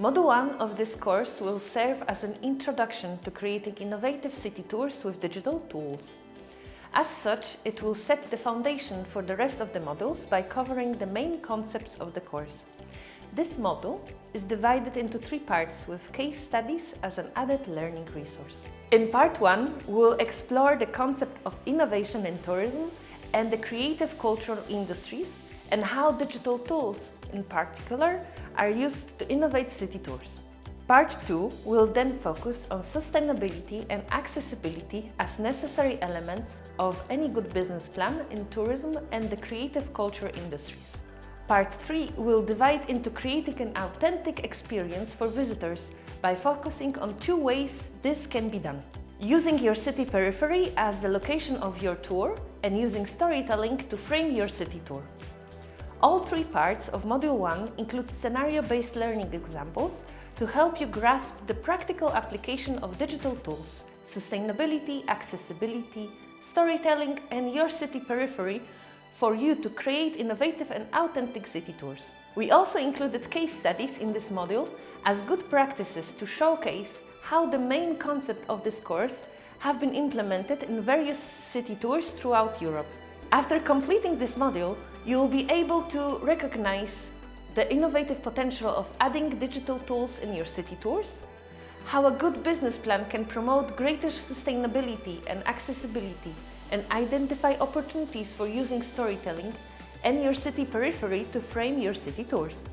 Module 1 of this course will serve as an introduction to creating innovative city tours with digital tools. As such, it will set the foundation for the rest of the modules by covering the main concepts of the course. This module is divided into three parts with case studies as an added learning resource. In part 1, we'll explore the concept of innovation in tourism and the creative cultural industries and how digital tools, in particular, are used to innovate city tours. Part 2 will then focus on sustainability and accessibility as necessary elements of any good business plan in tourism and the creative culture industries. Part 3 will divide into creating an authentic experience for visitors by focusing on two ways this can be done. Using your city periphery as the location of your tour and using storytelling to frame your city tour. All three parts of Module 1 include scenario-based learning examples to help you grasp the practical application of digital tools, sustainability, accessibility, storytelling and your city periphery for you to create innovative and authentic city tours. We also included case studies in this module as good practices to showcase how the main concept of this course have been implemented in various city tours throughout Europe. After completing this module, you will be able to recognize the innovative potential of adding digital tools in your city tours, how a good business plan can promote greater sustainability and accessibility and identify opportunities for using storytelling and your city periphery to frame your city tours.